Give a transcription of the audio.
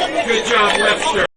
Good job, Webster.